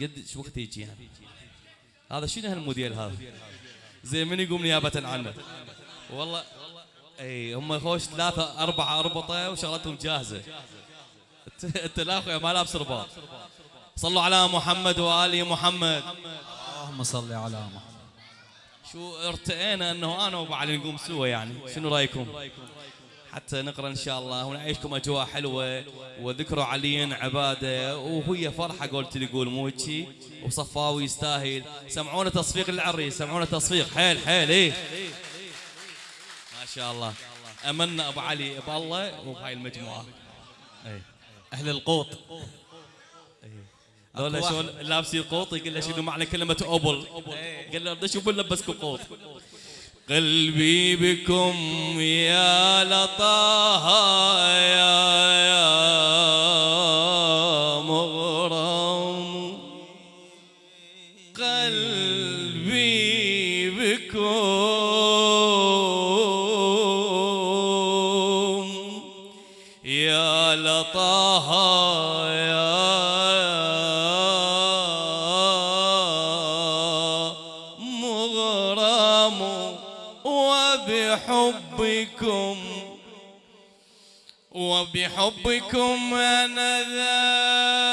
قد شو وقت يجي يعني هذا شنو هالموديل هذا؟ زي من يقوم نيابة عنه؟ والله إي هم خوش ثلاثة أربعة أربطة وشغلتهم جاهزة. أنت لا أخويا ما لابس رباط. صلوا على محمد وآل محمد. اللهم صل على محمد. شو ارتئينا إنه أنا وأبو علي نقوم سوا يعني. شنو رأيكم؟ حتى نقرأ إن شاء الله ونعيشكم أجواء حلوة. وذكروا علي عبادة. وهي فرحة قلت لي قول مو هيك وصفاوي يستاهل. سمعونا تصفيق للعريس. سمعونا تصفيق. حيل حيل إيه. ما شاء الله. أمنا أبو علي بالله وبهاي المجموعة. إيه. أهل القوط. ذولا أكو شلون لابسين قوط يقول له شنو معنى كلمة أوبل قال له أشوف لبسكم قوط. قلبي بكم يا لطاها. وبحبكم أنا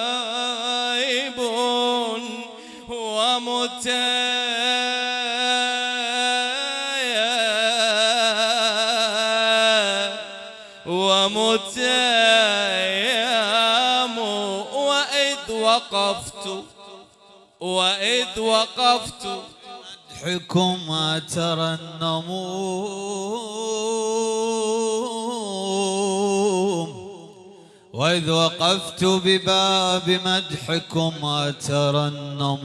ذايب ومتيم ومتيم وإذ وقفت وإذ وقفت. مدحكم ترنمون وإذ وقفت بباب مدحكم أترنمون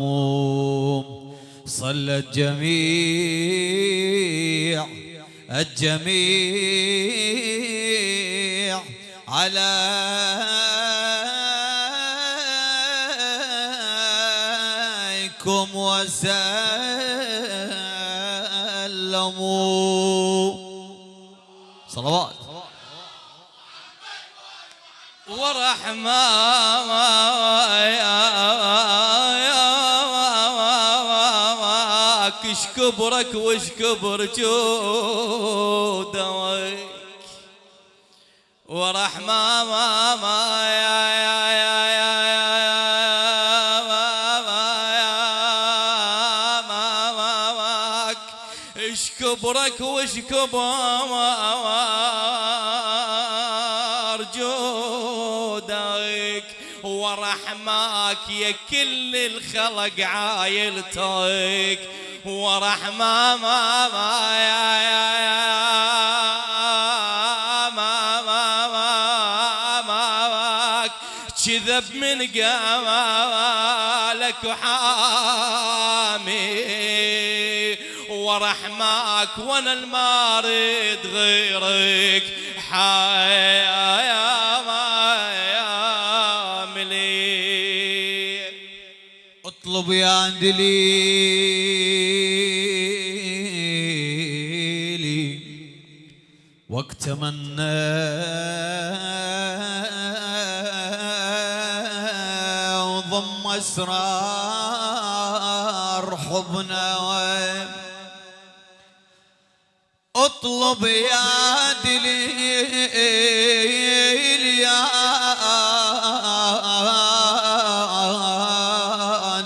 صلى الجميع الجميع عليكم وسلموا صلوات. ورحمة إيش كبرك وش كبر جودك. ورحمة ما ما كبرك وش كبر جودك ورحماك يا كل الخلق عايلتك ورحمة ما ما يا يا يا ما ما ما ما كذب من قمالك وحامي ورحماك وأنا المارد غيرك. حيا يا ملي اطلب يا دليلي وقت وضم أسرار حضنا اطلب يا دليل يا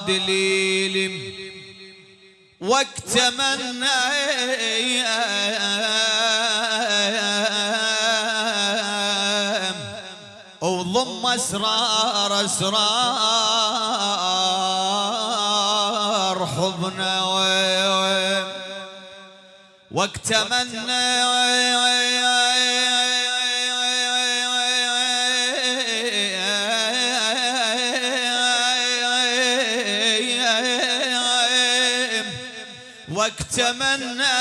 دليل. وقت منا وضم أسرار أسرار وقت منا وقت منا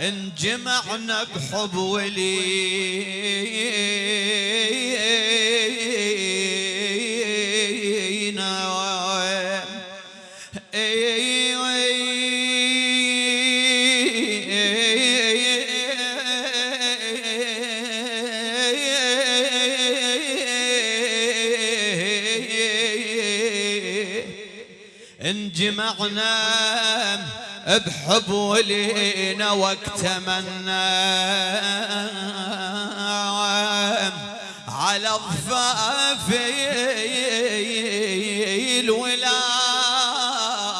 انجمعنا بحب ولينا انجمعنا بحب ولينا واكتمنا على ضفاف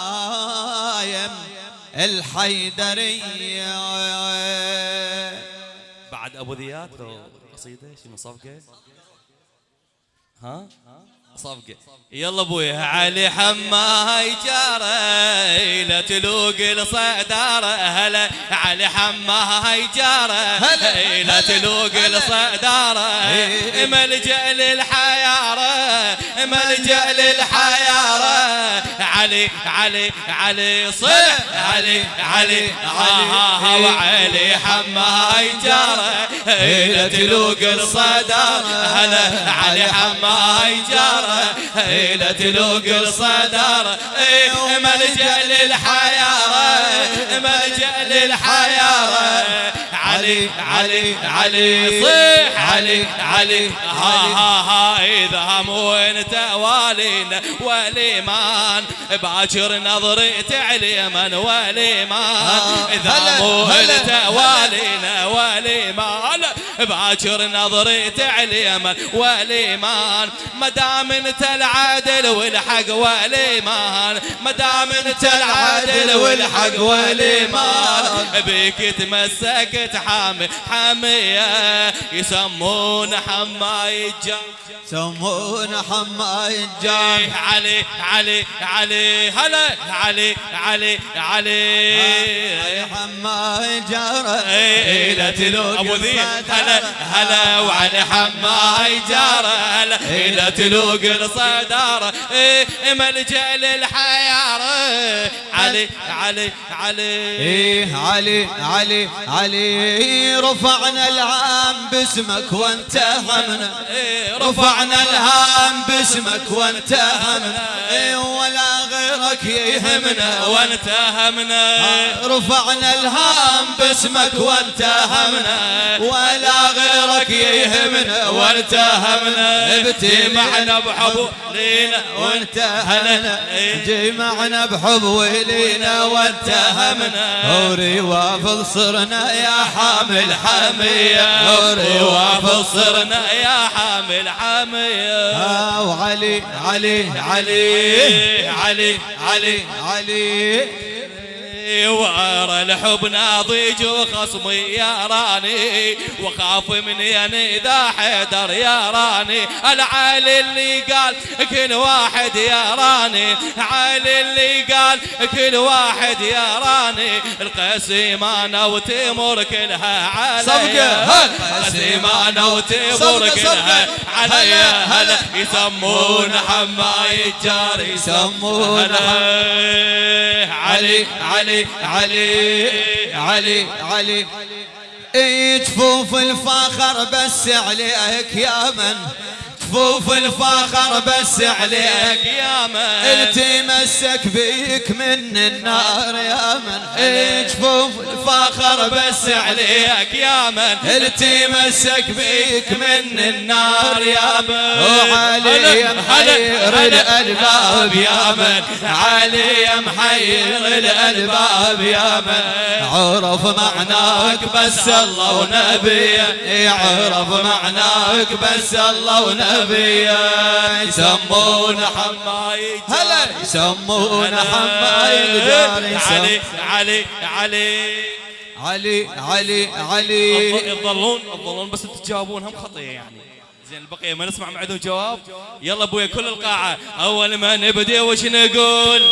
الولاية الحيدرية. بعد أبو ذياد لو قصيدة شنو صفقه ها؟ صفقة. يلا ابويا علي حماي جاره لا تلوق الصدارة هلا علي حماي جاره هلا، لا تلوق هلا. الصدارة إيه. ملجأ للحيارة ملجأ للحيارة علي علي علي صلح علي علي ها ها وعلي حماي جاره لا تلوق الصدارة هلا علي حماي جارة. لا تلوق الصدارة إيه، ملجأ للحيارة ملجأ للحيارة علي علي علي. صيح علي. علي ها ها ها. إذا مو انت والينا وليمان باكر نظري تعليما وليمان إذا هلا، مو هلا، انت هلا. والينا وليمان باكر نظري تعليما وليمان ما دام انت العدل والحق وليمان ما دام انت العدل والحق وليمان بيك تمسكت حامي حامية. يسمون حماي الجام يسمون حماي الجان. علي علي علي هلا علي علي علي. حماي جاره إيه، لا تلوق أبو ذي هلا هلا وعلي حماي إيه، لا تلوق الصداره إيه، ملجا للحياره علي علي علي. إيه علي علي علي رفعنا العام باسمك وانتهمنا إيه، رفعنا الهام باسمك وانتهمنا إيه ولا غيرك يهمنا. وانتهمنا رفعنا الهام باسمك وانتهمنا ولا غيرك يهمنا وانتهمنا ابتمعنا معنا بحب لينا وانتهمنا. جمعنا بحب ولينا وانتهمنا هوري وافض صرنا يا حامل حمية هوري وافض صرنا يا حامل حامية. آه، وعلي علي علي علي علي علي. وارى الحب ناضج وخصمي يا راني وخاف من يني ذا حيدر يا راني العالي اللي قال كل واحد يا راني علي اللي قال كل واحد يا راني القسيمانة وتمر كلها علي صفقة، هل. القسيمانة وتمر كلها. علي هلا،. يسمون حماي الجار يسمون هلا علي علي علي علي علي. جفوف الفخر بس عليك يا من جفوف الفخر بس عليك. يا من. التمسك بيك من النار يا من اي جفوف الفخر بس عليك. يا من. التمسك بيك من النار يا من. وعلي محير هلا. الألباب يا من. علي محير الألباب يا من. عرف معناك بس الله ونبيه يعرف معناك بس الله ونبيه يسمون حماي هلا. يسمون حماي علي علي علي علي. علي علي يظلون يظلون بس تجاوبون هم خطية يعني. زين البقية ما نسمع معدهم جواب. يلا ابويا كل القاعة. أول ما نبدا وش نقول؟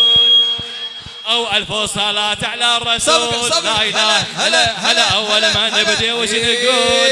أو ألف صلاه على الرسول. لا إله هلا هلا أول ما نبدا وش نقول؟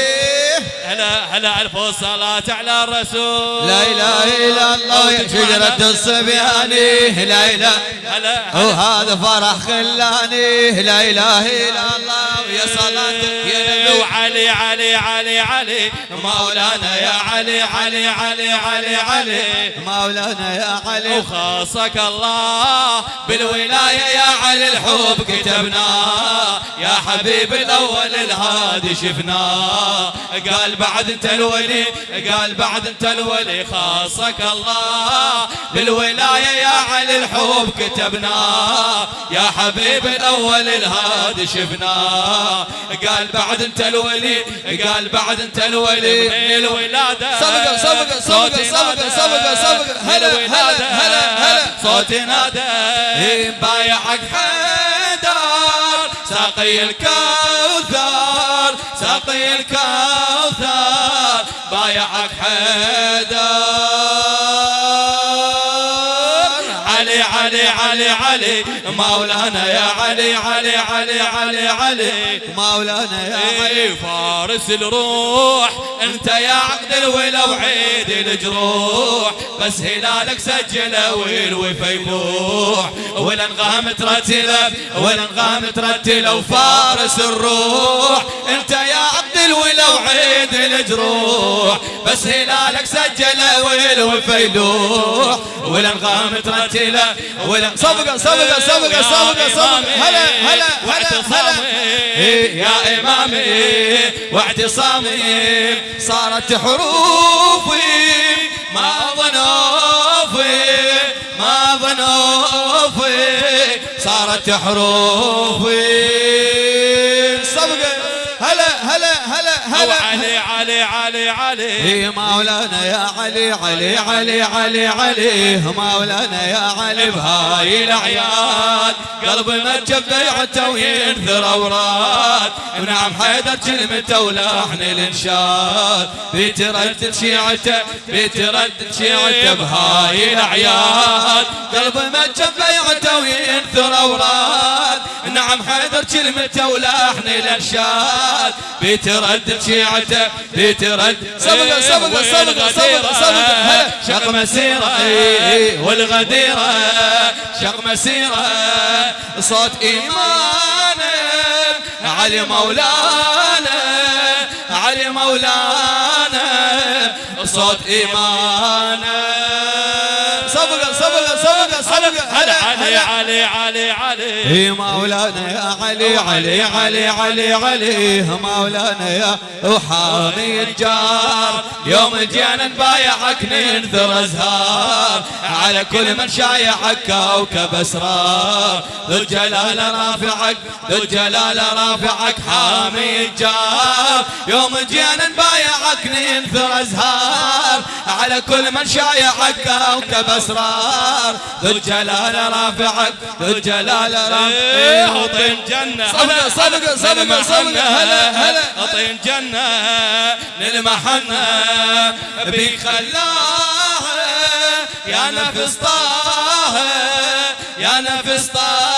هلا هلا ألف صلاه على الرسول. لا إله إلا الله يا شجرة الصبياني. لا إله. هلا وهذا فرح خلاني. لا إله إلا الله ويا صلاتك يا نبي. وعلي علي علي علي مولانا يا علي علي علي علي علي. مولانا يا علي. وخاصك الله. بالولاية يا علي الحب كتبناه يا حبيب الأول الهادي شفناه قال بعد انت الولي قال بعد انت الولي خاصك الله. بالولاية يا علي الحب كتبناه يا حبيب الأول الهادي شفناه قال بعد انت الولي قال بعد انت الولي. من الولادة سبقة سبقة سبقة سبقة سبقة سبقة هلا هلا هلا هلا. صوتي نادى. إيه بايعك حيدر ساقي الكوثر ساقي الكوثر. بايعك حيدر علي علي علي علي مولانا يا علي علي علي علي علي. مولانا يا علي. إيه فارس الروح أنت يا عقد الولا وعيد الجروح. بس هلالك سجله والوفا يبوح والانغام ترتله والانغام ترتله وفارس الروح. أنت يا عقد الولا وعيد الجروح. بس هلالك سجله والوفا يلوح والانغام ترتله والان صفقه صفقه صفقه صفقه صفقه هلا هلا هلا واعتصامي. إيه يا إمامي واعتصامي صارت حروفي ما ظنوفي ما ظنوفي صارت حروفي. صفقة هلا هلا هلا هلا. علي علي علي. يا مولانا يا علي علي علي علي علي. مولانا يا علي بهاي الأعياد. قلبي ما بيعته وينثر اوراد ونعم حيدر كلمته ولحن الإنشاد. بيتردد شيعته بيتردد شيعته بهاي الأعياد. قلبي ما بيعته وينثر اوراد نعم حيدر كلمته ولحن الإنشاد. بيتردد شيعته بيتردد سبقه سبقه سبقه سبقه سبقه هلا شق مسيرة. إيه، والغديرة. شق مسيرة. صوت ايمانه علي مولانا. علي مولانا. صوت ايمانه سبقه سبقه سبقه سبقه هلا علي علي علي علي. مولانا يا علي علي علي علي علي مولانا يا وحامي الجار. يوم جينا نبايعك ننثر أزهار. على كل من شايعك كوكب أسرار. ذو الجلال رافعك ذو الجلال رافعك حامي الجار. يوم جينا نبايعك ننثر أزهار. على كل من شايعك كوكب أسرار. ذو الجلال رافعك ذو الجلال إيه، رافعك أطين جنة. صدقة، صدقة، صدقة، صدقة. هلا، هلا. أطين جنة. للمحنة بخلاها يا نفس طه. يا نفس طه.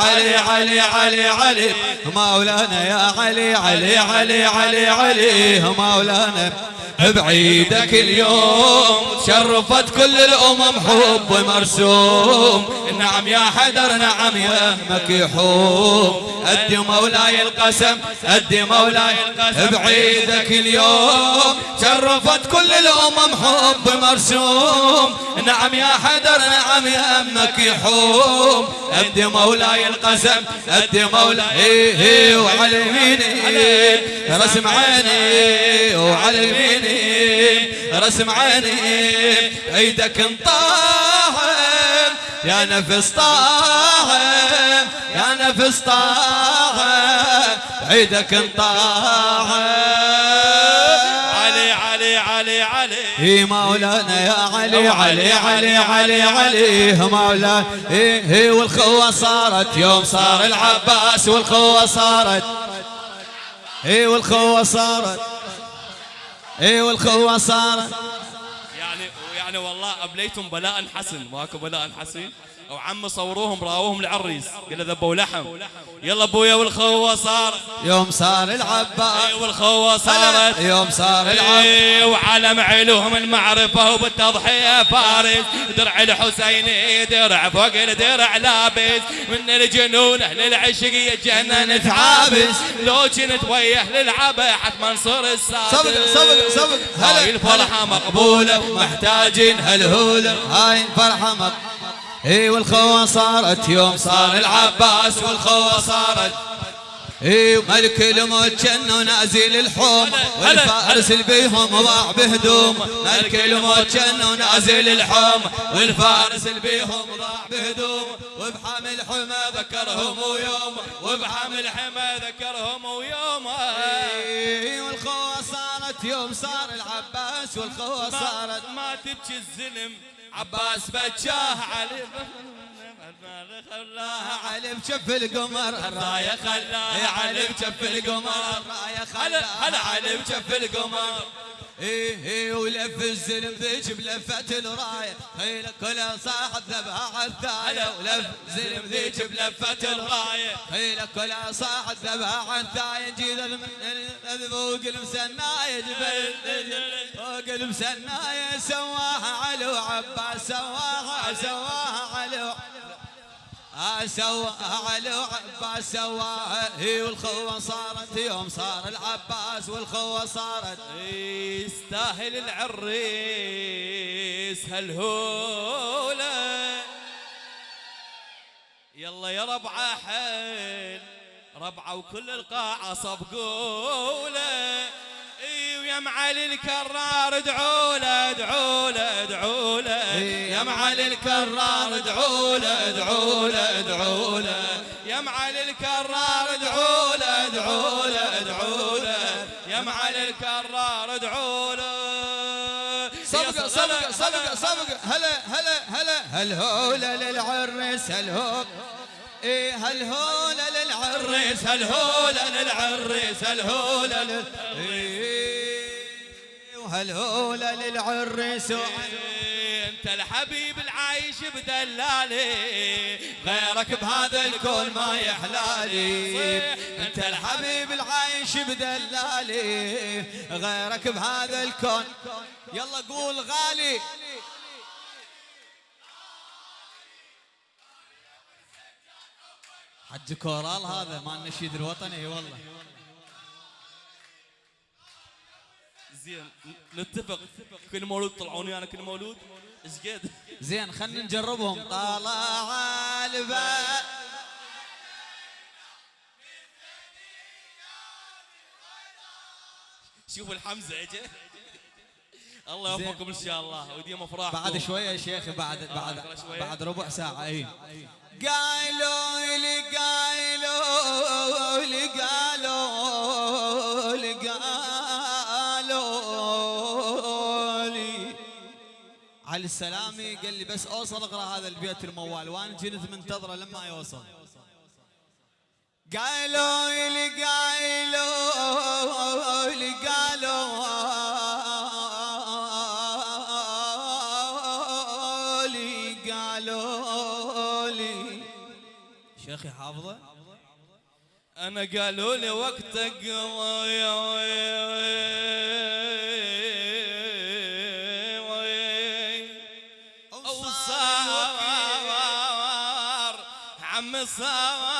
علي علي علي علي. مولانا يا علي علي علي علي علي. مولانا. بعيدك اليوم شرفت كل الأمم حب مرسوم. نعم يا حدر نعم يا مكحوم. أدي مولاي القسم أدي مولاي القسم. بعيدك اليوم شرفت كل الأمم حب مرسوم. نعم يا حدر نعم يا مكحوم. أدي مولاي القسم أدي مولاي وعلى يميني رسم عيني وعلى يميني رسم عيني عيدك انطاهم. يا نفس طاهم يا نفس طاهم عيدك انطاهم. علي مولانا يا علي علي علي علي علي مولانا هي والخوة صارت يوم صار العباس والخوة صارت. هي والخوة صارت. هي والخوة صارت. يعني يعني والله أبليتم بلاء حسن. ماكو بلاء حسن وعم صوروهم راوهم العريس. قال له ذبوا لحم. يلا ابويا والخوه صار يوم صار العباس. والخوه صارت يوم صار العباس. إيه، وعلم علوهم المعرفة وبالتضحية فارس. درع الحسيني درع فوق الدرع لابس. من الجنون أهل العشق يتجنن تعابس. لو كنت ويا أهل العبا حتما منصور السادس. صبق صبق صبق هاي الفرحة مقبولة محتاجين هالهولة هاي الفرحة مق... إي والخوة صارت يوم صار العباس والخوة صارت. إي ملك الموت كانه نازل الحوم والفارس بيهم ضاع بهدوم. ملك الموت كانه نازل الحوم والفارس بيهم ضاع بهدوم. وبحامل حمى ذكرهم ويوم وبحمل حما ذكرهم ويوم إي والخوة صارت يوم صار العباس والخوة صارت. ما تبكي الزلم. عباس بجاه علي خلاها علي بشف القمر الراية خلاها يا علي بشف القمر هلا خلاها علي بجف القمر. إيه إيه ولف الزلم ذيك بلفة الراية. خيل كل صاحب على الثاية. ولف الزلم ذيك بلفة الراية. خيل كل صاحب على الثاية. جيد فوق المسناية. جبل فوق المسناية. سواها علو عباس سواها سواها علو علو عباس سواها هي والخوة صارت يوم صار العباس والخوة صارت يستاهل العريس. هالهولة يلا يا ربعة حيل ربعة وكل القاعة صفقولة اي ويا معالي الكرار ادعوا له ادعوا له ادعوا له. يا معالي الكرار ادعوا له ادعوا له ادعوا له. يا معالي الكرار ادعوا له ادعوا له ادعوا له. يا معالي الكرار ادعوا له. صبقة صبقة صبقة صبقة هلا هلا هلا هالهولة للعرس هالهول إيه هالهولة للعرس هالهولة للعريس هالهولة لل... وهالهولة للعرس انت الحبيب العايش بدلالي غيرك بهذا الكون ما يحلالي. انت الحبيب العايش بدلالي غيرك بهذا الكون. يلا قول غالي. حج كورال هذا مال النشيد الوطني إي والله. زين نتفق. كل مولود طلعوني أنا كل مولود إيش قد زين خلينا نجربهم. طلع الباب. شوفوا الحمزة اجى الله يوفقكم إن شاء الله. وديم أفراحكم. بعد شوية يا شيخ بعد بعد. بعد ربع ساعة. اي قالوا لي قالوا علي السلامي قال لي بس اوصل اقرأ هذا البيت الموال وأنا كنت منتظره لما يوصل. قالوا لي قالوا لي قالوا. لي قالوا لي شيخي حافظه؟ أنا قالوا لي وقتك عم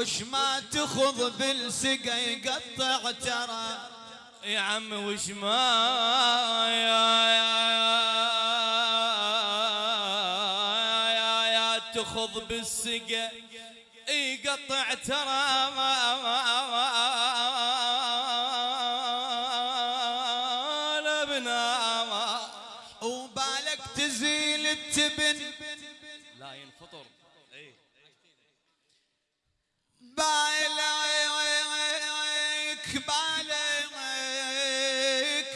وش ما تخض بالسقا يقطع ترى؟ يا عم وش ما يا يا يا يا تخض بالسقا يقطع ترى؟ ما لبنا ما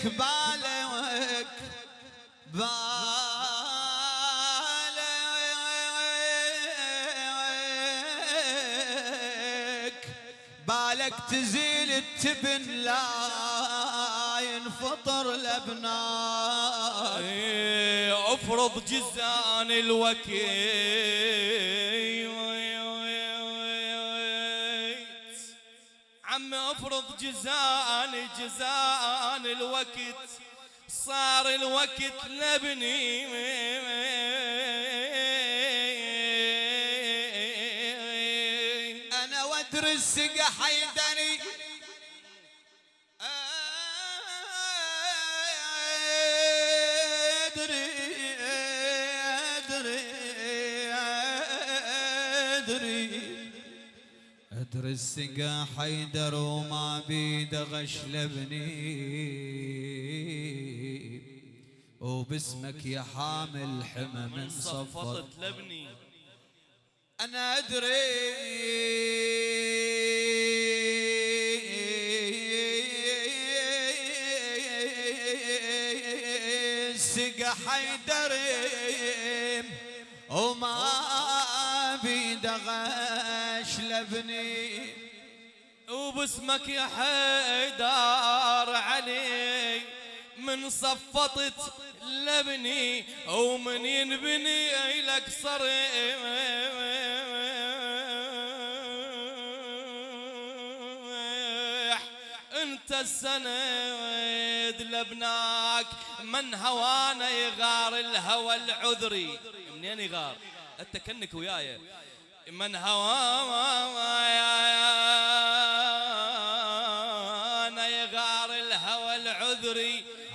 بالك بالك. بالك تزيل التبن لا ينفطر الابناء إيه، افرض جزان الوكيت افرض جزان جزان الوقت صار الوقت لبني أنا وادري السقا حيدني أدري أدري أدري. ادري السقا حيدر وما بيد غش لبني وباسمك يا حامل حمى من صفطت لبني أنا أدري. السقا حيدري. وما وباسمك يا حيدار علي من صفطت لبني ومن ينبني لك صريح. أنت السند لبناك من هوانا يغار الهوى العذري. منين يغار؟ أنت كنك وياي. من هوانا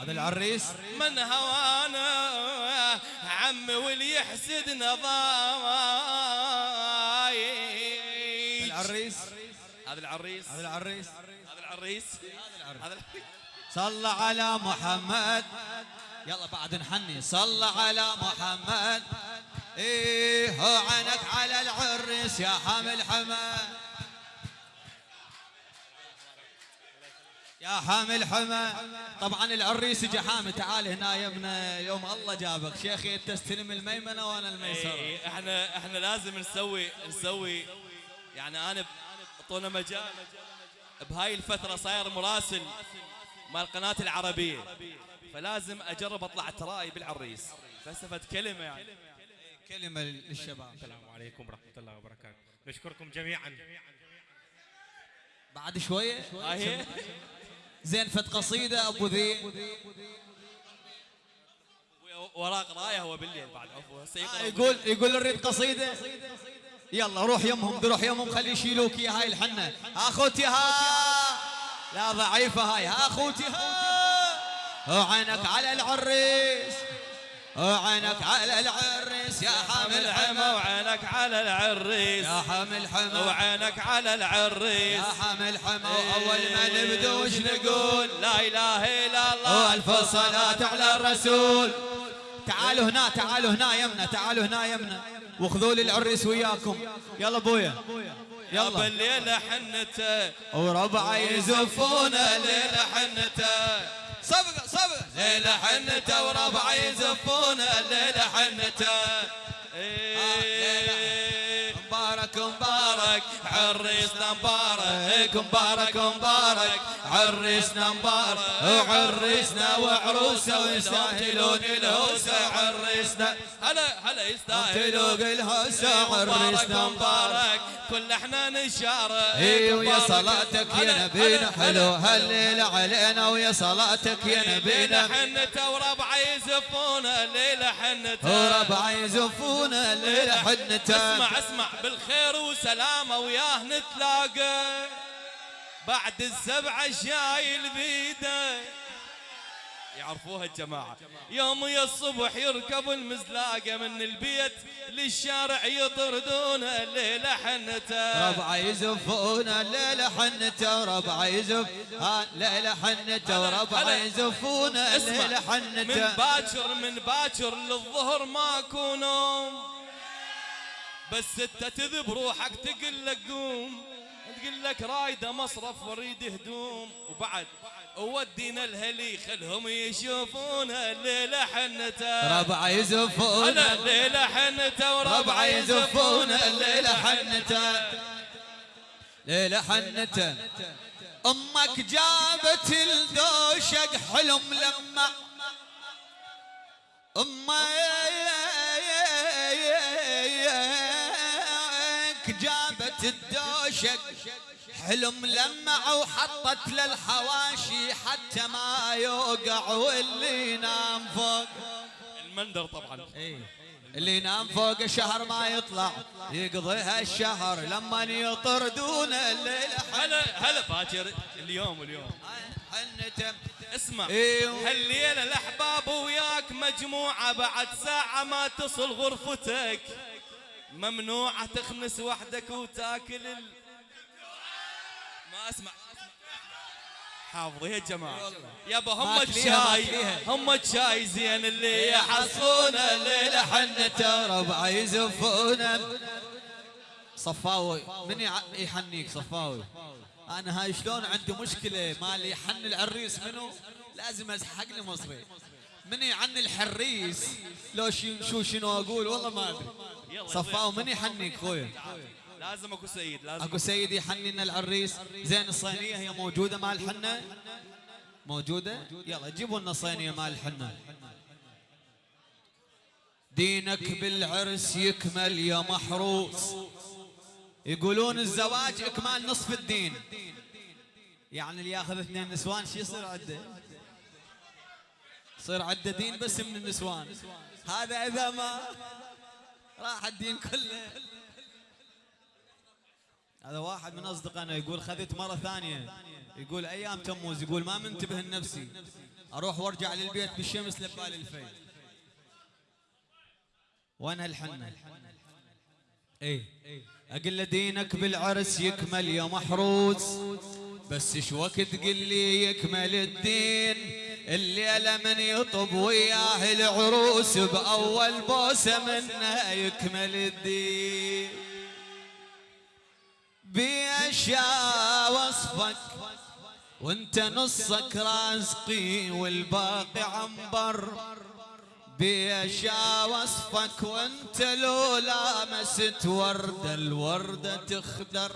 هذا العريس. من هوانا عمي واللي يحسدنا ضايع العريس. هذا العريس. هذا العريس. هذا العريس. هذا العريس. صل على محمد. يلا بعد نحني. صل على محمد. إيه هو عنك على العريس يا حامل حمد. يا حامل حمى طبعا العريس اجى حامي تعال هنا يا ابن يوم الله جابك. شيخي انت استلم الميمنة وأنا الميسرة. إحنا إحنا لازم نسوي نسوي. يعني أنا اعطونا مجال. بهاي الفترة صاير مراسل مال القناه العربية. فلازم أجرب أطلع تراي بالعريس. فلسفة كلمة يعني. كلمة للشباب. السلام عليكم ورحمة الله وبركاته. نشكركم جميعا. بعد شوية. هاي زين فت قصيدة أبو ذي. وراه قرايه هو بالليل بعد عفوا. سيقرأ يقول يقول نريد قصيدة. يلا روح يمهم روح يمهم خلي يشيلوك يا هاي الحنة. أخوتي ها. لا ضعيفة هاي. ها أخوتي ها. عينك على العريس. عينك على العريس. يا حامل حمى وعينك على العريس. يا حامل حمى. وعينك على العريس. يا حامل حمى. أول ما نبدو وش نقول؟ لا إله إلا الله. والف صلاة على الرسول. تعالوا هنا تعالوا هنا يمنا تعالوا هنا يمنا. وخذوا لي العريس وياكم. يلا أبويا. يلا. بالليلة حنته. وربعه يزفون الليلة حنته. صبغه ليلة حنته وربع يزفون الليلة حنته إيه. مبارك مبارك عريسنا مبارك مبارك مبارك. عريسنا مبارك وعريسنا وعروسة ويستاهلون الهوسه عريسنا هلا هلا يستاهلون الهوسه عريسنا مبارك كل إحنا نشارك. اي ويا. صلاتك يا نبينا حلو هلا. هالليلة علينا ويا صلاتك يا الليلة نبينا. حنته وربعه يزفون الليلة حنته وربع يزفون الليلة حنته اسمع اسمع بالخير وسلامة وياه نتلاقى بعد السبعة شايل بيده. يعرفوها الجماعة. يوم يا الصبح يركب المزلاقة من البيت للشارع يطردون الليلة حنته. ربع يزفون الليلة حنته وربع يزف ها الليلة حنته هلا. يزفون الليلة من حنته. باكر من باكر للظهر ماكو نوم. بس انت تذب روحك تقول لك قوم تقول لك رايده مصرف وريد هدوم. وبعد ودينا الهلي خلهم يشوفون الليلة حنته. ربع يزفون هلا الليلة حنته ربع وربع يزفون الليلة حنته. ليلة حنته. أمك جابت الدوشق حلم لما أمك جابت الدوشق حلم لمع وحطت للحواشي حتى ما يوقع واللي ينام فوق. المندر طبعا. اللي ينام فوق الشهر ما يطلع. يقضيها الشهر لما يطردون الليل. هلا هلا باكر اليوم اليوم. اسمع إيوه. هالليلة الأحباب وياك مجموعة بعد ساعة ما تصل غرفتك. ممنوعة تخنس وحدك وتاكل ال... ما أسمع. حافظي يا جماعة. يابا هم الشاي. هم الشاي زين اللي يحصون الليلة حنته ربع يزفونه صفاوي من يحنيك صفاوي. أنا هاي شلون عندي مشكلة؟ مالي يحن العريس منو؟ لازم ازحق لي مصري. من يعن الحريس لو شو شنو أقول؟ والله ما أدري. يلا صفاوي من يحنيك خويا. لازم أكو سيد لازم أكو سيدي يحنن العريس زين الصينية هي موجودة مع الحنة؟ موجودة؟ يلا جيبوا لنا صينية مع الحنة. دينك بالعرس يكمل يا محروس. يقولون الزواج إكمال نصف الدين. يعني اللي ياخذ اثنين نسوان شو يصير عنده؟ يصير عنده دين بس من النسوان هذا إذا ما راح الدين كله. هذا واحد من أصدقائنا يقول خذت مرة ثانية. يقول أيام تموز يقول ما منتبه لنفسي. أروح وأرجع للبيت بالشمس لبال الفي وين هالحنة؟ إيه. أقول له دينك بالعرس يكمل يا محروس. بس إيش وقت تقول لي يكمل الدين؟ الليلة من يطب وياه العروس بأول بوسة منها يكمل الدين. بيشا وصفك وانت نصك رازقي والباقي عنبر. بيشا وصفك وانت لو لامست وردة الوردة تخدر.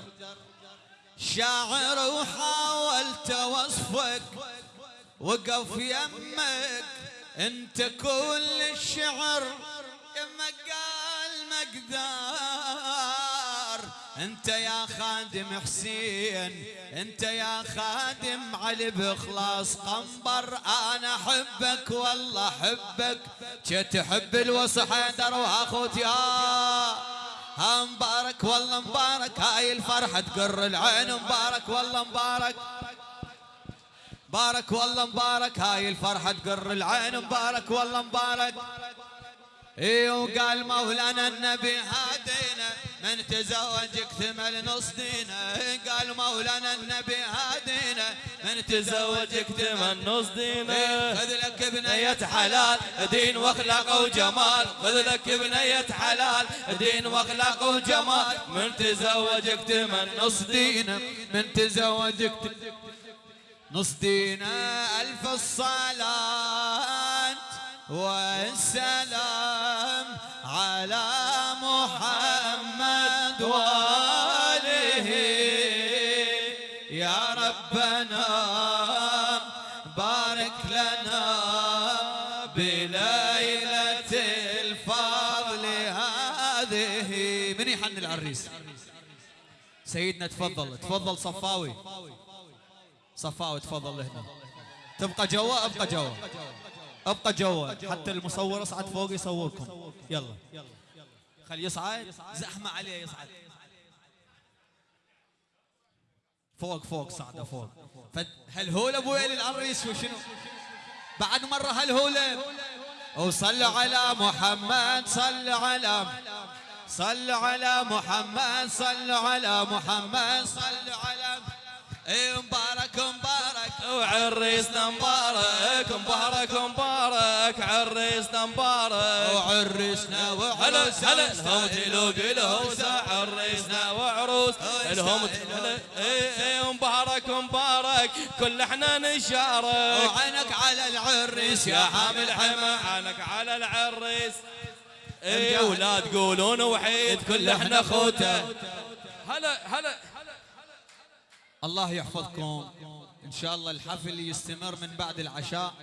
شاعر وحاولت وصفك وقف يمك أنت كل الشعر يمك قال مقدار. أنت يا خادم حسين أنت يا خادم علي بخلاص قنبر أنا أحبك والله أحبك. تحب الوصي حيدر واخوتي يا ها مبارك والله مبارك. هاي الفرحة تقر العين مبارك والله مبارك. مبارك والله مبارك. هاي الفرحة تقر العين. مبارك والله مبارك. اي وقال مولانا النبي هادينا من تزوج اكتمل نص دينا إيه قال مولانا النبي هادينا من تزوج اكتمل نص دينا خذ لك بنية حلال دين واخلاق وجمال. خذ لك بنية حلال دين واخلاق وجمال. من تزوج اكتمل نص دين دينا من تزوج اكتمل نص دينا ألف الصلاة والسلام على محمد وآله. يا ربنا بارك لنا بليلة الفضل هذه. من يحن العريس؟ سيدنا تفضل تفضل صفاوي. صفاوي تفضل هنا تبقى جوا أبقى جوا. أبقى جوا. حتى المصور اصعد فوق يصوركم. يلا. خلي يصعد. زحمة عليه يصعد. فوق فوق صعده فوق. هل هو ابويا للعريس وشنو بعد مرة هالهولة وصلوا على محمد صلوا على صلوا على محمد صلوا على محمد صلوا على اي مبارك مبارك. وعريسنا مبارك مبارك مبارك. عريسنا مبارك. وعرسنا هلا وعروس. هلا الهم تلوق الهوسة عريسنا وعروس. الهم هلا اي اي مبارك مبارك. كل إحنا نشارك. وعينك على العرس يا حامل حما عينك على العريس. اي ولا تقولون وحيد كل إحنا خوته. هلا هلا. الله يحفظكم. إن شاء الله الحفل يستمر من بعد العشاء.